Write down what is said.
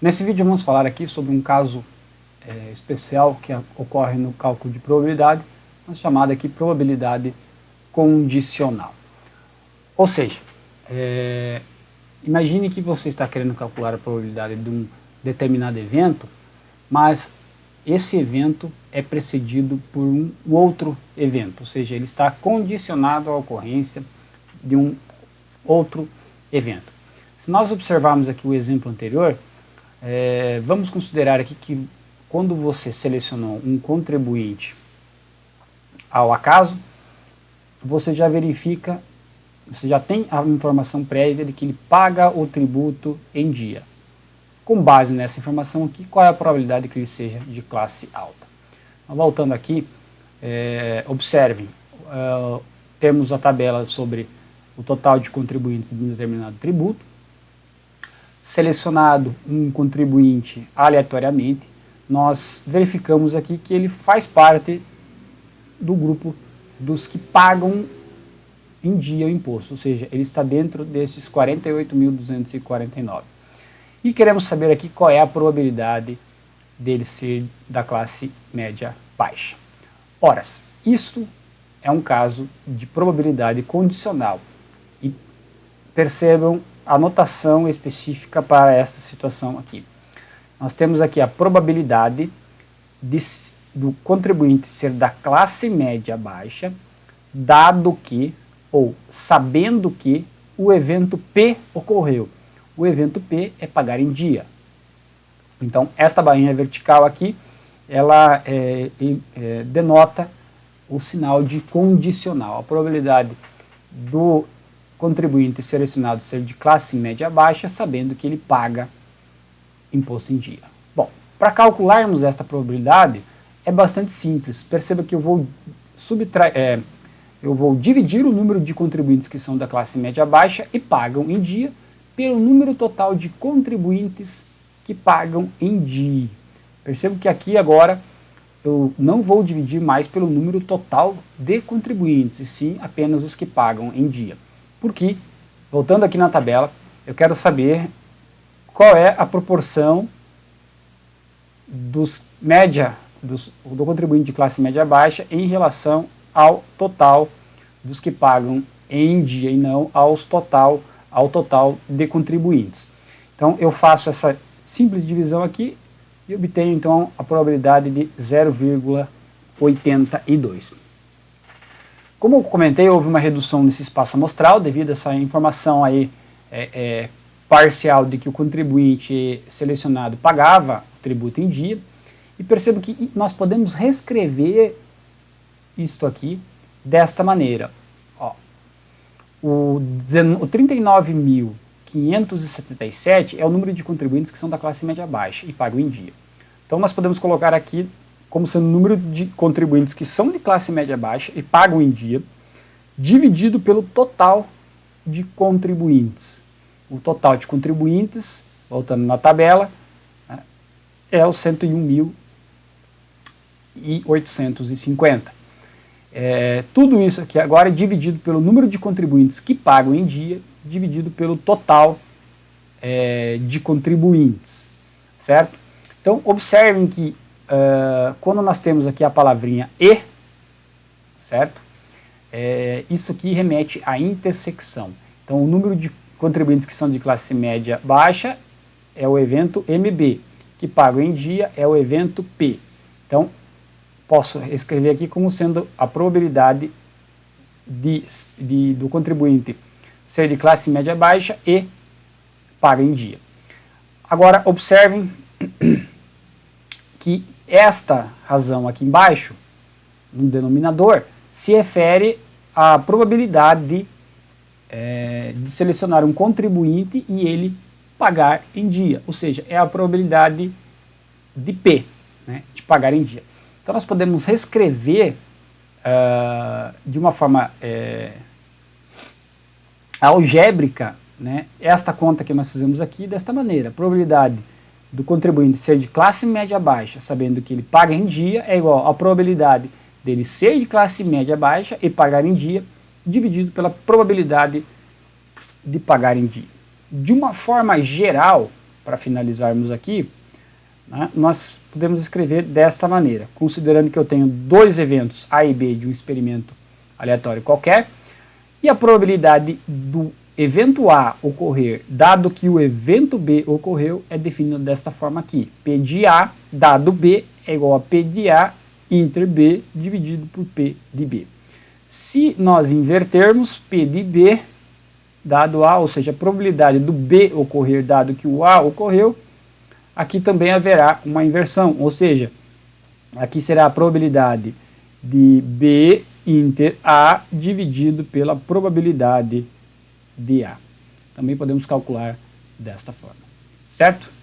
Nesse vídeo vamos falar aqui sobre um caso é, especial que ocorre no cálculo de probabilidade, chamada aqui probabilidade condicional. Ou seja, é, imagine que você está querendo calcular a probabilidade de um determinado evento, mas esse evento é precedido por um outro evento, ou seja, ele está condicionado à ocorrência de um outro evento. Se nós observarmos aqui o exemplo anterior, é, vamos considerar aqui que quando você selecionou um contribuinte ao acaso, você já verifica, você já tem a informação prévia de que ele paga o tributo em dia. Com base nessa informação aqui, qual é a probabilidade que ele seja de classe alta? Então, voltando aqui, é, observem, uh, temos a tabela sobre o total de contribuintes de um determinado tributo, selecionado um contribuinte aleatoriamente, nós verificamos aqui que ele faz parte do grupo dos que pagam em dia o imposto, ou seja, ele está dentro desses 48.249. E queremos saber aqui qual é a probabilidade dele ser da classe média baixa. Ora, isso é um caso de probabilidade condicional. E percebam a notação específica para esta situação aqui. Nós temos aqui a probabilidade de, do contribuinte ser da classe média baixa, dado que, ou sabendo que, o evento P ocorreu. O evento P é pagar em dia. Então, esta bainha vertical aqui, ela é, é, denota o sinal de condicional. A probabilidade do contribuinte selecionado ser de classe média baixa, sabendo que ele paga imposto em dia. Bom, para calcularmos esta probabilidade, é bastante simples. Perceba que eu vou, subtrair, é, eu vou dividir o número de contribuintes que são da classe média baixa e pagam em dia pelo número total de contribuintes que pagam em dia. Percebo que aqui agora eu não vou dividir mais pelo número total de contribuintes, e sim apenas os que pagam em dia. Porque, voltando aqui na tabela, eu quero saber qual é a proporção dos média, dos, do contribuinte de classe média baixa em relação ao total dos que pagam em dia e não aos total, ao total de contribuintes. Então eu faço essa simples divisão aqui e obtenho então a probabilidade de 0,82. Como eu comentei, houve uma redução nesse espaço amostral devido a essa informação aí é, é, parcial de que o contribuinte selecionado pagava o tributo em dia. E percebo que nós podemos reescrever isto aqui desta maneira. Ó, o, o 39.577 é o número de contribuintes que são da classe média baixa e pagam em dia. Então nós podemos colocar aqui como sendo o número de contribuintes que são de classe média baixa e pagam em dia, dividido pelo total de contribuintes. O total de contribuintes, voltando na tabela, né, é o 101.850. É, tudo isso aqui agora é dividido pelo número de contribuintes que pagam em dia, dividido pelo total é, de contribuintes, certo? Então, observem que uh, quando nós temos aqui a palavrinha e, certo? É, isso aqui remete à intersecção. Então, o número de contribuintes que são de classe média baixa é o evento MB, que pago em dia é o evento P. Então, posso escrever aqui como sendo a probabilidade de, de, do contribuinte ser de classe média baixa e paga em dia. Agora, observem que esta razão aqui embaixo, no denominador, se refere à probabilidade de, é, de selecionar um contribuinte e ele pagar em dia, ou seja, é a probabilidade de P, né, de pagar em dia. Então nós podemos reescrever uh, de uma forma é, algébrica né, esta conta que nós fizemos aqui desta maneira, probabilidade do contribuinte ser de classe média baixa, sabendo que ele paga em dia, é igual à probabilidade dele ser de classe média baixa e pagar em dia, dividido pela probabilidade de pagar em dia. De uma forma geral, para finalizarmos aqui, né, nós podemos escrever desta maneira, considerando que eu tenho dois eventos A e B de um experimento aleatório qualquer, e a probabilidade do evento A ocorrer, dado que o evento B ocorreu, é definida desta forma aqui. P de A, dado B, é igual a P de A inter B dividido por P de B. Se nós invertermos P de B, dado A, ou seja, a probabilidade do B ocorrer, dado que o A ocorreu, aqui também haverá uma inversão, ou seja, aqui será a probabilidade de B inter A dividido pela probabilidade de A. Também podemos calcular desta forma, certo?